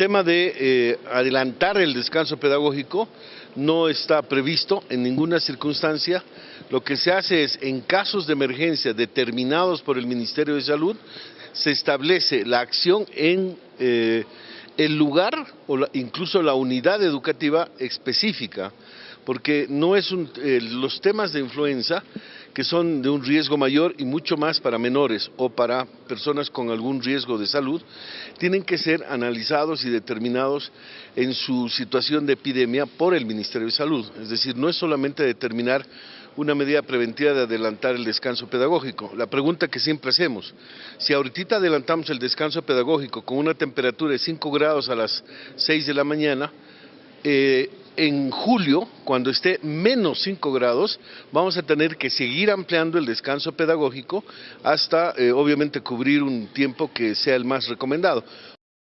tema de eh, adelantar el descanso pedagógico no está previsto en ninguna circunstancia. Lo que se hace es, en casos de emergencia determinados por el Ministerio de Salud, se establece la acción en eh, el lugar o incluso la unidad educativa específica, porque no es eh, los temas de influenza que son de un riesgo mayor y mucho más para menores o para personas con algún riesgo de salud, tienen que ser analizados y determinados en su situación de epidemia por el Ministerio de Salud. Es decir, no es solamente determinar una medida preventiva de adelantar el descanso pedagógico. La pregunta que siempre hacemos, si ahorita adelantamos el descanso pedagógico con una temperatura de 5 grados a las 6 de la mañana, eh, en julio, cuando esté menos 5 grados, vamos a tener que seguir ampliando el descanso pedagógico hasta, eh, obviamente, cubrir un tiempo que sea el más recomendado.